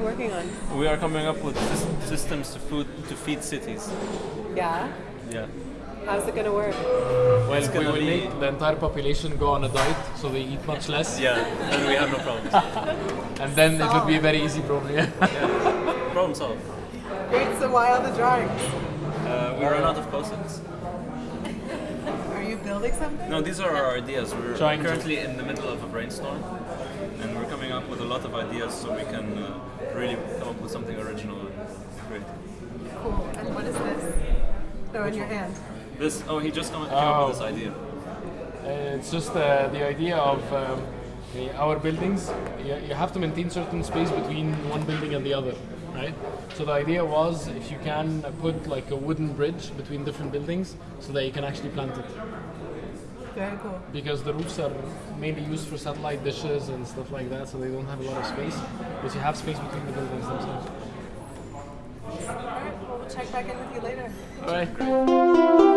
working on? We are coming up with systems to food to feed cities. Yeah. Yeah. How's it gonna work? Well, It's we gonna will be- make the entire population go on a diet, so they eat much less, Yeah, and we have no problems. and then it would be a very easy, problem. Yeah. Problem solved. Great. So why all the drawings? Uh, we ran out of post-its. Are you building something? No, these are our ideas. We're Trying to- currently in the middle of a brainstorm, and we're coming up with a lot of ideas so we can uh, really come up with something original and great. Cool. And what is this? Oh, in your hand. This, oh, he just come, came up Oh. with this idea. Uh, it's just uh, the idea of um, our buildings. You, you have to maintain certain space between one building and the other, right? So the idea was if you can put like a wooden bridge between different buildings, so that you can actually plant it. Very cool. Because the roofs are mainly used for satellite dishes and stuff like that, so they don't have a lot of space. But you have space between the buildings themselves. All right. Well, we'll check back in with you later. All right.